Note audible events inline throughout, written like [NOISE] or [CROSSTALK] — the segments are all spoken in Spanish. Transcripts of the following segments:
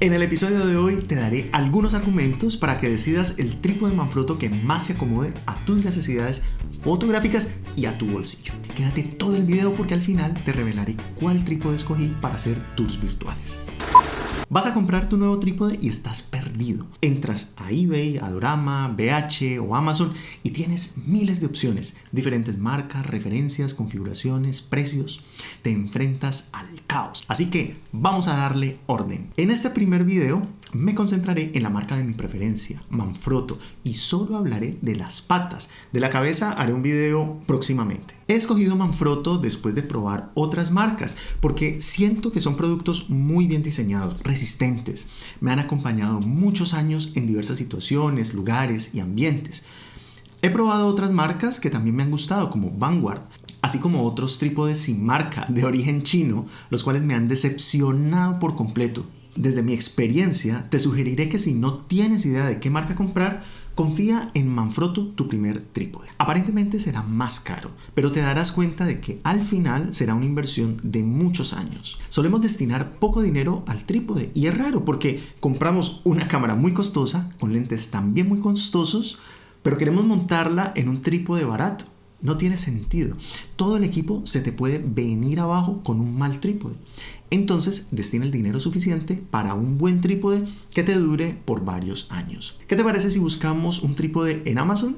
En el episodio de hoy te daré algunos argumentos para que decidas el trípode Manfrotto que más se acomode a tus necesidades fotográficas y a tu bolsillo. Quédate todo el video porque al final te revelaré cuál trípode escogí para hacer tours virtuales. Vas a comprar tu nuevo trípode y estás perdido. Entras a eBay, Adorama, BH o Amazon y tienes miles de opciones, diferentes marcas, referencias, configuraciones, precios. Te enfrentas al caos. Así que vamos a darle orden. En este primer video me concentraré en la marca de mi preferencia, Manfrotto, y solo hablaré de las patas. De la cabeza haré un video próximamente. He escogido Manfrotto después de probar otras marcas porque siento que son productos muy bien diseñados, resistentes. Me han acompañado muchos años en diversas situaciones, lugares y ambientes. He probado otras marcas que también me han gustado como Vanguard, así como otros trípodes sin marca de origen chino, los cuales me han decepcionado por completo. Desde mi experiencia, te sugeriré que si no tienes idea de qué marca comprar, confía en Manfrotto tu primer trípode. Aparentemente será más caro, pero te darás cuenta de que al final será una inversión de muchos años. Solemos destinar poco dinero al trípode y es raro porque compramos una cámara muy costosa con lentes también muy costosos, pero queremos montarla en un trípode barato. No tiene sentido. Todo el equipo se te puede venir abajo con un mal trípode. Entonces destina el dinero suficiente para un buen trípode que te dure por varios años. ¿Qué te parece si buscamos un trípode en Amazon?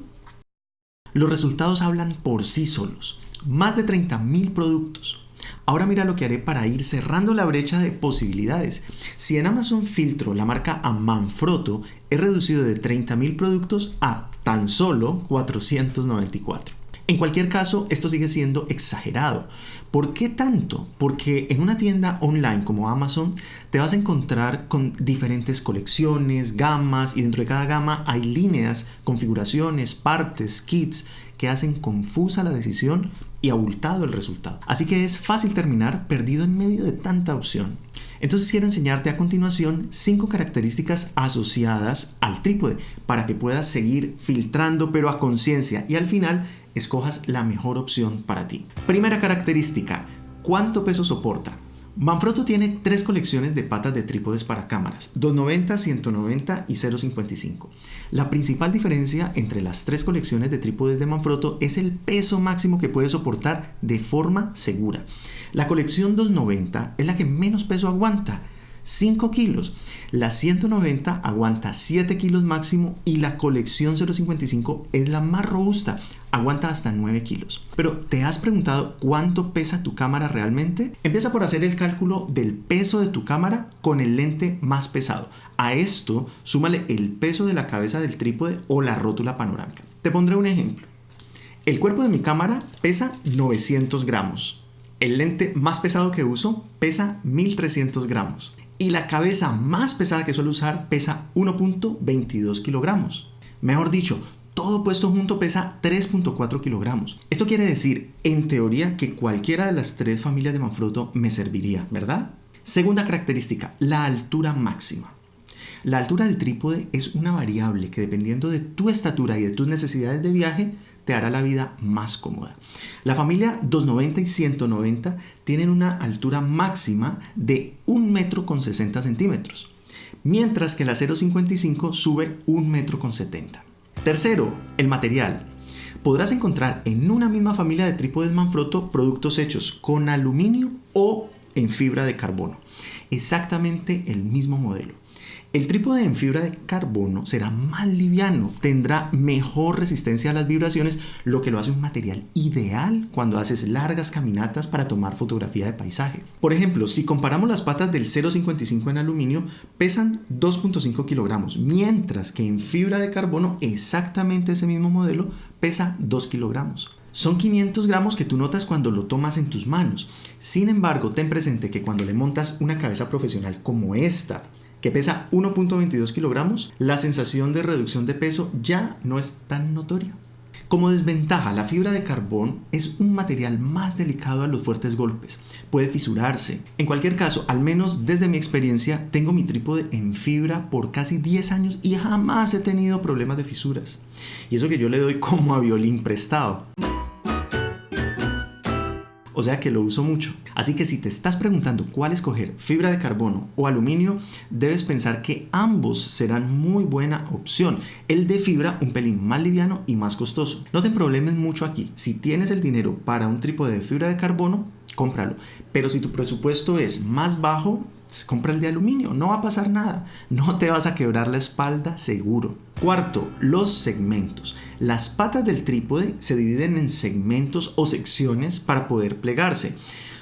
Los resultados hablan por sí solos. Más de 30.000 productos. Ahora mira lo que haré para ir cerrando la brecha de posibilidades. Si en Amazon filtro la marca a Manfrotto, he reducido de 30.000 productos a tan solo 494. En cualquier caso, esto sigue siendo exagerado. ¿Por qué tanto? Porque en una tienda online como Amazon te vas a encontrar con diferentes colecciones, gamas y dentro de cada gama hay líneas, configuraciones, partes, kits que hacen confusa la decisión y abultado el resultado. Así que es fácil terminar perdido en medio de tanta opción. Entonces quiero enseñarte a continuación cinco características asociadas al trípode para que puedas seguir filtrando pero a conciencia y al final escojas la mejor opción para ti. Primera característica, ¿cuánto peso soporta? Manfrotto tiene tres colecciones de patas de trípodes para cámaras, 290, 190 y 0.55. La principal diferencia entre las tres colecciones de trípodes de Manfrotto es el peso máximo que puede soportar de forma segura. La colección 290 es la que menos peso aguanta, 5 kilos. La 190 aguanta 7 kilos máximo y la colección 055 es la más robusta, aguanta hasta 9 kilos. Pero ¿te has preguntado cuánto pesa tu cámara realmente? Empieza por hacer el cálculo del peso de tu cámara con el lente más pesado. A esto súmale el peso de la cabeza del trípode o la rótula panorámica. Te pondré un ejemplo. El cuerpo de mi cámara pesa 900 gramos. El lente más pesado que uso pesa 1300 gramos y la cabeza más pesada que suelo usar pesa 1.22 kilogramos. Mejor dicho, todo puesto junto pesa 3.4 kilogramos. Esto quiere decir, en teoría, que cualquiera de las tres familias de Manfrotto me serviría, ¿verdad? Segunda característica, la altura máxima. La altura del trípode es una variable que dependiendo de tu estatura y de tus necesidades de viaje, te hará la vida más cómoda. La familia 290 y 190 tienen una altura máxima de 1 metro con 60 centímetros, mientras que la 055 sube 1 metro con 70. Tercero, el material. Podrás encontrar en una misma familia de trípodes Manfrotto productos hechos con aluminio o en fibra de carbono. Exactamente el mismo modelo. El trípode en fibra de carbono será más liviano, tendrá mejor resistencia a las vibraciones, lo que lo hace un material ideal cuando haces largas caminatas para tomar fotografía de paisaje. Por ejemplo, si comparamos las patas del 0.55 en aluminio, pesan 2.5 kilogramos, mientras que en fibra de carbono exactamente ese mismo modelo pesa 2 kilogramos. Son 500 gramos que tú notas cuando lo tomas en tus manos. Sin embargo, ten presente que cuando le montas una cabeza profesional como esta, que pesa 1.22 kilogramos, la sensación de reducción de peso ya no es tan notoria. Como desventaja, la fibra de carbón es un material más delicado a los fuertes golpes. Puede fisurarse. En cualquier caso, al menos desde mi experiencia, tengo mi trípode en fibra por casi 10 años y jamás he tenido problemas de fisuras. Y eso que yo le doy como a violín prestado. O sea que lo uso mucho. Así que si te estás preguntando cuál escoger, fibra de carbono o aluminio, debes pensar que ambos serán muy buena opción. El de fibra un pelín más liviano y más costoso. No te problemes mucho aquí. Si tienes el dinero para un trípode de fibra de carbono, cómpralo. Pero si tu presupuesto es más bajo, compra el de aluminio, no va a pasar nada. No te vas a quebrar la espalda seguro. Cuarto, los segmentos. Las patas del trípode se dividen en segmentos o secciones para poder plegarse.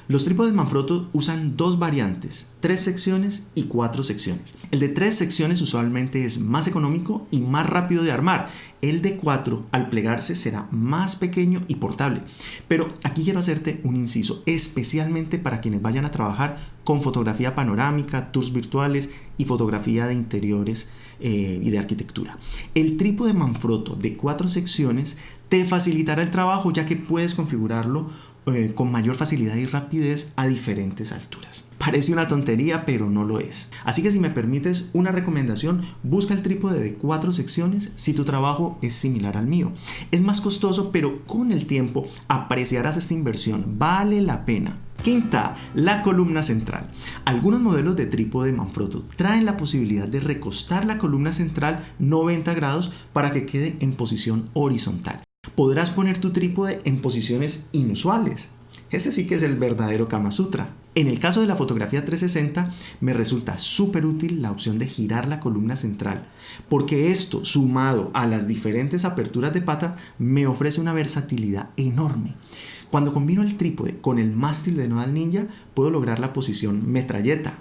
Los trípodes Manfrotto usan dos variantes, tres secciones y cuatro secciones. El de tres secciones usualmente es más económico y más rápido de armar. El de cuatro al plegarse será más pequeño y portable. Pero aquí quiero hacerte un inciso, especialmente para quienes vayan a trabajar con fotografía panorámica, tours virtuales y fotografía de interiores eh, y de arquitectura. El trípode Manfrotto de cuatro secciones te facilitará el trabajo ya que puedes configurarlo eh, con mayor facilidad y rapidez a diferentes alturas. Parece una tontería, pero no lo es. Así que si me permites una recomendación, busca el trípode de cuatro secciones si tu trabajo es similar al mío. Es más costoso, pero con el tiempo apreciarás esta inversión. Vale la pena. Quinta, la columna central. Algunos modelos de trípode Manfrotto traen la posibilidad de recostar la columna central 90 grados para que quede en posición horizontal podrás poner tu trípode en posiciones inusuales. Ese sí que es el verdadero Kama Sutra. En el caso de la fotografía 360 me resulta súper útil la opción de girar la columna central, porque esto sumado a las diferentes aperturas de pata me ofrece una versatilidad enorme. Cuando combino el trípode con el mástil de Nodal Ninja puedo lograr la posición metralleta.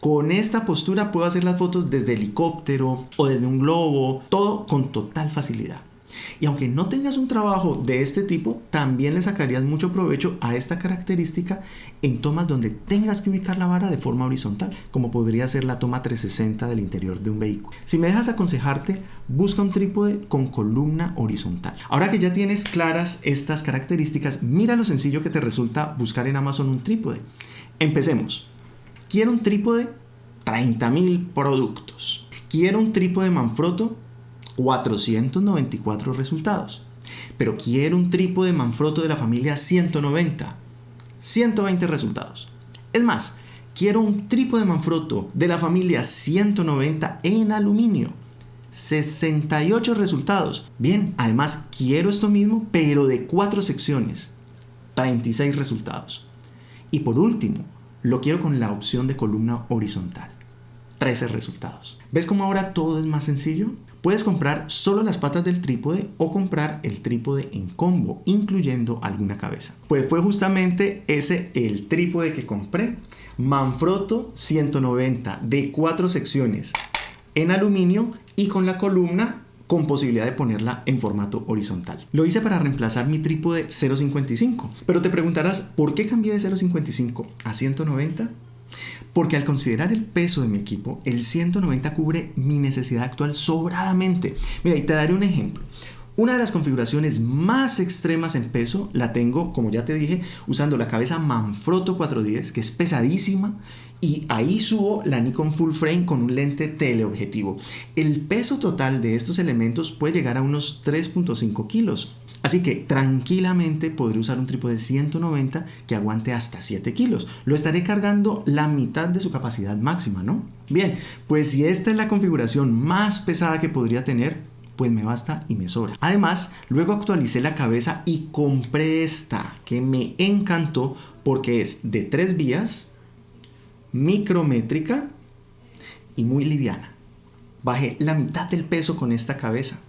Con esta postura puedo hacer las fotos desde helicóptero o desde un globo, todo con total facilidad. Y aunque no tengas un trabajo de este tipo, también le sacarías mucho provecho a esta característica en tomas donde tengas que ubicar la vara de forma horizontal, como podría ser la toma 360 del interior de un vehículo. Si me dejas aconsejarte, busca un trípode con columna horizontal. Ahora que ya tienes claras estas características, mira lo sencillo que te resulta buscar en Amazon un trípode. Empecemos. Quiero un trípode 30.000 productos. Quiero un trípode Manfrotto 494 resultados. Pero quiero un trípode Manfrotto de la familia 190. 120 resultados. Es más, quiero un trípode Manfrotto de la familia 190 en aluminio. 68 resultados. Bien, además quiero esto mismo, pero de cuatro secciones. 36 resultados. Y por último, lo quiero con la opción de columna horizontal. 13 resultados. ¿Ves cómo ahora todo es más sencillo? Puedes comprar solo las patas del trípode o comprar el trípode en combo, incluyendo alguna cabeza. Pues fue justamente ese el trípode que compré. Manfrotto 190 de cuatro secciones en aluminio y con la columna con posibilidad de ponerla en formato horizontal. Lo hice para reemplazar mi trípode 0.55, pero te preguntarás, ¿por qué cambié de 0.55 a 190? Porque al considerar el peso de mi equipo, el 190 cubre mi necesidad actual sobradamente. Mira, y te daré un ejemplo. Una de las configuraciones más extremas en peso la tengo, como ya te dije, usando la cabeza Manfrotto 410, que es pesadísima, y ahí subo la Nikon Full Frame con un lente teleobjetivo. El peso total de estos elementos puede llegar a unos 3.5 kilos. Así que tranquilamente podré usar un trípode 190 que aguante hasta 7 kilos. Lo estaré cargando la mitad de su capacidad máxima, ¿no? Bien, pues si esta es la configuración más pesada que podría tener, pues me basta y me sobra. Además, luego actualicé la cabeza y compré esta que me encantó porque es de tres vías, micrométrica y muy liviana. Bajé la mitad del peso con esta cabeza.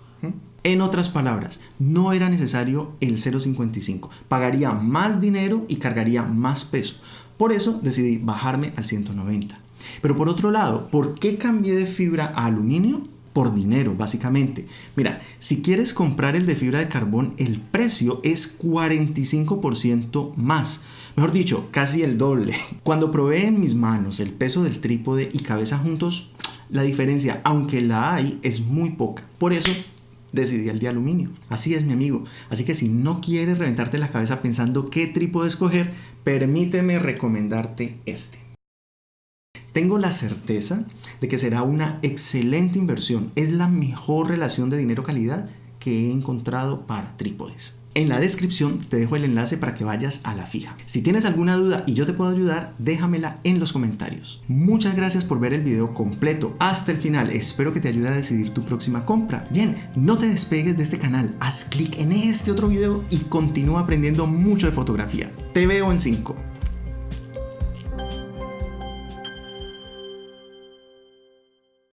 En otras palabras, no era necesario el 0.55. Pagaría más dinero y cargaría más peso. Por eso decidí bajarme al 190. Pero por otro lado, ¿por qué cambié de fibra a aluminio? Por dinero, básicamente. Mira, si quieres comprar el de fibra de carbón, el precio es 45% más. Mejor dicho, casi el doble. [LAUGHS] Cuando probé en mis manos el peso del trípode y cabeza juntos, la diferencia, aunque la hay, es muy poca. Por eso decidí el de aluminio. Así es mi amigo. Así que si no quieres reventarte la cabeza pensando qué trípode escoger, permíteme recomendarte este. Tengo la certeza de que será una excelente inversión. Es la mejor relación de dinero-calidad que he encontrado para trípodes. En la descripción te dejo el enlace para que vayas a la fija. Si tienes alguna duda y yo te puedo ayudar, déjamela en los comentarios. Muchas gracias por ver el video completo hasta el final. Espero que te ayude a decidir tu próxima compra. Bien, no te despegues de este canal. Haz clic en este otro video y continúa aprendiendo mucho de fotografía. Te veo en 5.